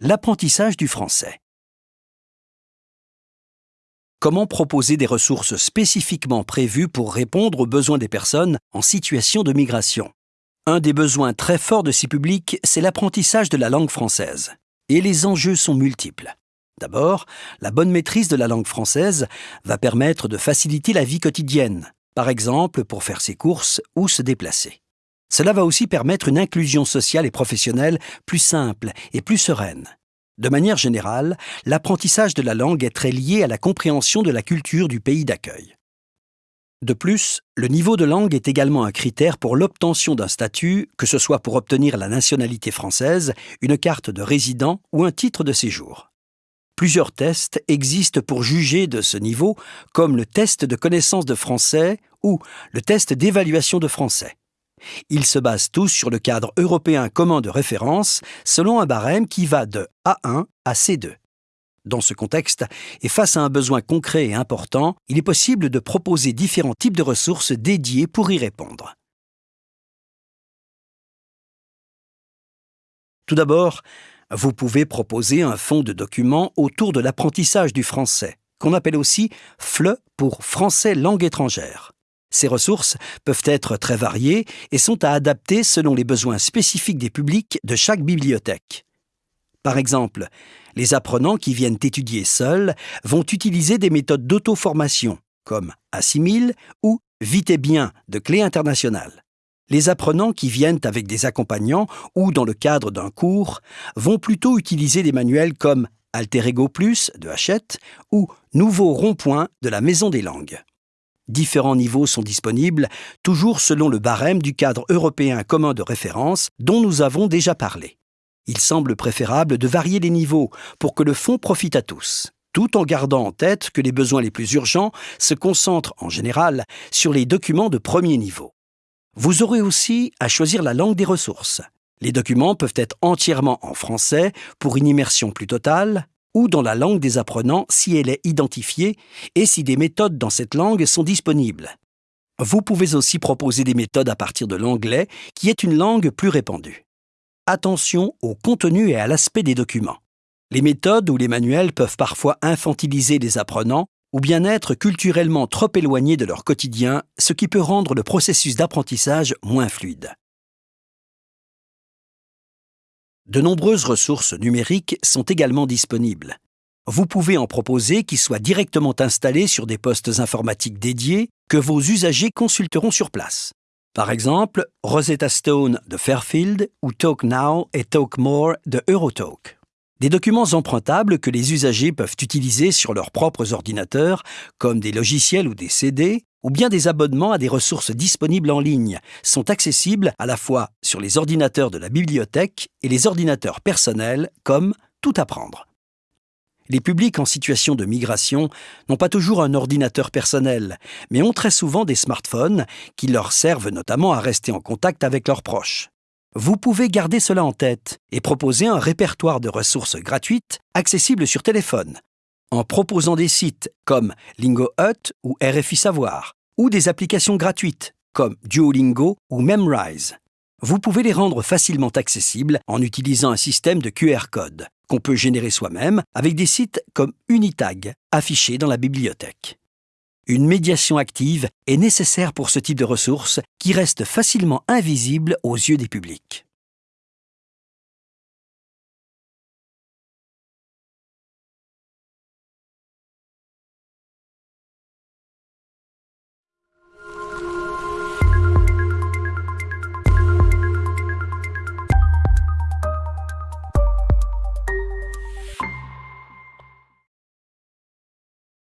L'apprentissage du français. Comment proposer des ressources spécifiquement prévues pour répondre aux besoins des personnes en situation de migration? Un des besoins très forts de ces publics, c'est l'apprentissage de la langue française. Et les enjeux sont multiples. D'abord, la bonne maîtrise de la langue française va permettre de faciliter la vie quotidienne, par exemple pour faire ses courses ou se déplacer. Cela va aussi permettre une inclusion sociale et professionnelle plus simple et plus sereine. De manière générale, l'apprentissage de la langue est très lié à la compréhension de la culture du pays d'accueil. De plus, le niveau de langue est également un critère pour l'obtention d'un statut, que ce soit pour obtenir la nationalité française, une carte de résident ou un titre de séjour. Plusieurs tests existent pour juger de ce niveau, comme le test de connaissance de français ou le test d'évaluation de français. Ils se basent tous sur le cadre européen commun de référence selon un barème qui va de A1 à C2. Dans ce contexte, et face à un besoin concret et important, il est possible de proposer différents types de ressources dédiées pour y répondre. Tout d'abord, vous pouvez proposer un fonds de documents autour de l'apprentissage du français, qu'on appelle aussi FLE pour français langue étrangère. Ces ressources peuvent être très variées et sont à adapter selon les besoins spécifiques des publics de chaque bibliothèque. Par exemple, les apprenants qui viennent étudier seuls vont utiliser des méthodes d'auto-formation, comme Assimile ou Vite et bien de Clé internationale. Les apprenants qui viennent avec des accompagnants ou dans le cadre d'un cours vont plutôt utiliser des manuels comme Alter Ego Plus de Hachette ou Nouveau rond-point de la Maison des langues. Différents niveaux sont disponibles, toujours selon le barème du cadre européen commun de référence dont nous avons déjà parlé. Il semble préférable de varier les niveaux pour que le fonds profite à tous, tout en gardant en tête que les besoins les plus urgents se concentrent en général sur les documents de premier niveau. Vous aurez aussi à choisir la langue des ressources. Les documents peuvent être entièrement en français pour une immersion plus totale, ou dans la langue des apprenants si elle est identifiée et si des méthodes dans cette langue sont disponibles. Vous pouvez aussi proposer des méthodes à partir de l'anglais, qui est une langue plus répandue. Attention au contenu et à l'aspect des documents. Les méthodes ou les manuels peuvent parfois infantiliser les apprenants ou bien être culturellement trop éloignés de leur quotidien, ce qui peut rendre le processus d'apprentissage moins fluide. De nombreuses ressources numériques sont également disponibles. Vous pouvez en proposer qui soient directement installés sur des postes informatiques dédiés que vos usagers consulteront sur place. Par exemple, Rosetta Stone de Fairfield ou TalkNow et TalkMore de Eurotalk. Des documents empruntables que les usagers peuvent utiliser sur leurs propres ordinateurs, comme des logiciels ou des CD, ou bien des abonnements à des ressources disponibles en ligne, sont accessibles à la fois sur les ordinateurs de la bibliothèque et les ordinateurs personnels, comme Tout apprendre. Les publics en situation de migration n'ont pas toujours un ordinateur personnel, mais ont très souvent des smartphones qui leur servent notamment à rester en contact avec leurs proches. Vous pouvez garder cela en tête et proposer un répertoire de ressources gratuites accessibles sur téléphone, en proposant des sites comme Lingo Hut ou RFI Savoir, ou des applications gratuites comme Duolingo ou Memrise. Vous pouvez les rendre facilement accessibles en utilisant un système de QR code qu'on peut générer soi-même avec des sites comme Unitag affichés dans la bibliothèque. Une médiation active est nécessaire pour ce type de ressources qui restent facilement invisibles aux yeux des publics.